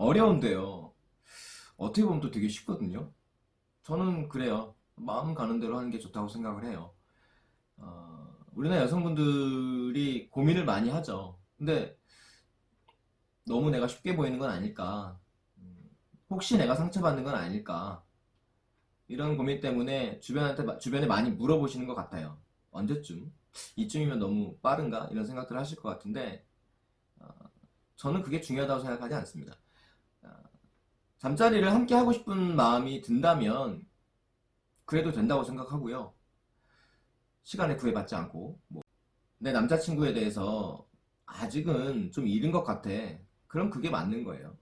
어려운데요. 어떻게 보면 또 되게 쉽거든요. 저는 그래요. 마음 가는 대로 하는 게 좋다고 생각을 해요. 어, 우리나라 여성분들이 고민을 많이 하죠. 근데 너무 내가 쉽게 보이는 건 아닐까. 음, 혹시 내가 상처받는 건 아닐까. 이런 고민 때문에 주변한테, 주변에 많이 물어보시는 것 같아요. 언제쯤? 이쯤이면 너무 빠른가? 이런 생각들을 하실 것 같은데, 어, 저는 그게 중요하다고 생각하지 않습니다. 어, 잠자리를 함께 하고 싶은 마음이 든다면, 그래도 된다고 생각하고요. 시간에 구애받지 않고, 뭐, 내 남자친구에 대해서 아직은 좀 이른 것 같아. 그럼 그게 맞는 거예요.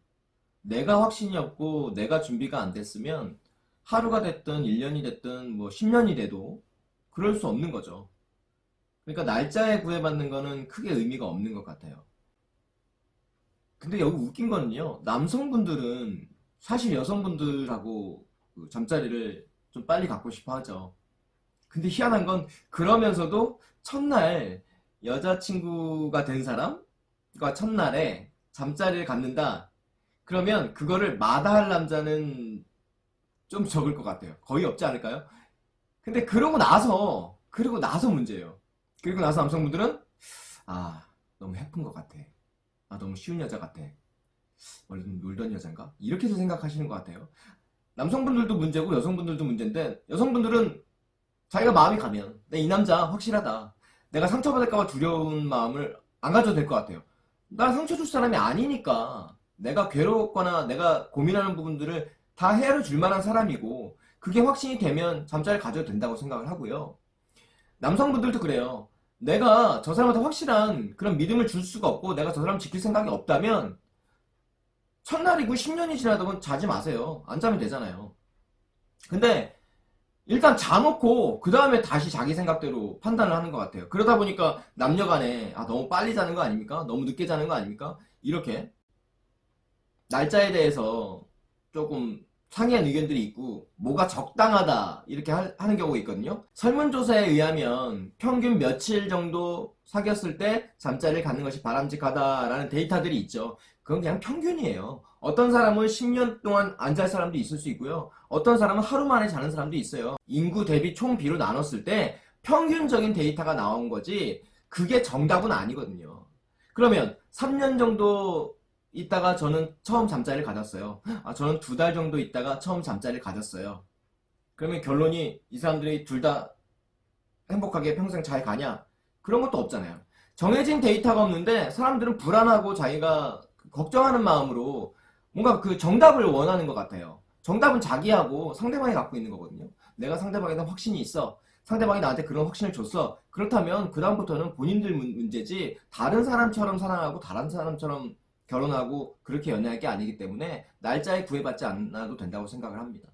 내가 확신이 없고 내가 준비가 안 됐으면 하루가 됐든 1년이 됐든 뭐 10년이 돼도 그럴 수 없는 거죠. 그러니까 날짜에 구애받는 거는 크게 의미가 없는 것 같아요. 근데 여기 웃긴 거는요. 남성분들은 사실 여성분들하고 그 잠자리를 좀 빨리 갖고 싶어 하죠. 근데 희한한 건 그러면서도 첫날 여자친구가 된 사람과 첫날에 잠자리를 갖는다. 그러면 그거를 마다할 남자는 좀 적을 것 같아요. 거의 없지 않을까요? 근데 그러고 나서 그러고 나서 문제예요. 그리고 나서 남성분들은 아 너무 예쁜 것 같아. 아 너무 쉬운 여자 같아. 원래 좀 놀던 여잔가? 이렇게도 생각하시는 것 같아요. 남성분들도 문제고 여성분들도 문제인데 여성분들은 자기가 마음이 가면 내 이 남자 확실하다. 내가 상처받을까봐 두려운 마음을 안 가져도 될 것 같아요. 나 상처 줄 사람이 아니니까 내가 괴롭거나 내가 고민하는 부분들을 다 헤아려 줄 만한 사람이고 그게 확신이 되면 잠자리를 가져도 된다고 생각을 하고요. 남성분들도 그래요. 내가 저 사람한테 확실한 그런 믿음을 줄 수가 없고 내가 저 사람 지킬 생각이 없다면 첫날이고 10년이 지나도 자지 마세요. 안 자면 되잖아요. 근데 일단 자놓고 그 다음에 다시 자기 생각대로 판단을 하는 것 같아요. 그러다 보니까 남녀간에 아 너무 빨리 자는 거 아닙니까? 너무 늦게 자는 거 아닙니까? 이렇게 날짜에 대해서 조금 상이한 의견들이 있고 뭐가 적당하다 이렇게 하, 는 경우가 있거든요. 설문조사에 의하면 평균 며칠 정도 사귀었을 때 잠자리를 갖는 것이 바람직하다라는 데이터들이 있죠. 그건 그냥 평균이에요. 어떤 사람은 10년 동안 안 잘 사람도 있을 수 있고요. 어떤 사람은 하루 만에 자는 사람도 있어요. 인구 대비 총 비로 나눴을 때 평균적인 데이터가 나온 거지 그게 정답은 아니거든요. 그러면 3년 정도 있다가 저는 처음 잠자리를 가졌어요. 아, 저는 두 달 정도 있다가 처음 잠자리를 가졌어요. 그러면 결론이 이 사람들이 둘 다 행복하게 평생 잘 가냐? 그런 것도 없잖아요. 정해진 데이터가 없는데 사람들은 불안하고 자기가 걱정하는 마음으로 뭔가 그 정답을 원하는 것 같아요. 정답은 자기하고 상대방이 갖고 있는 거거든요. 내가 상대방에 대한 확신이 있어. 상대방이 나한테 그런 확신을 줬어. 그렇다면 그 다음부터는 본인들 문제지 다른 사람처럼 사랑하고 다른 사람처럼 결혼하고 그렇게 연애할 게 아니기 때문에 날짜에 구애받지 않아도 된다고 생각을 합니다.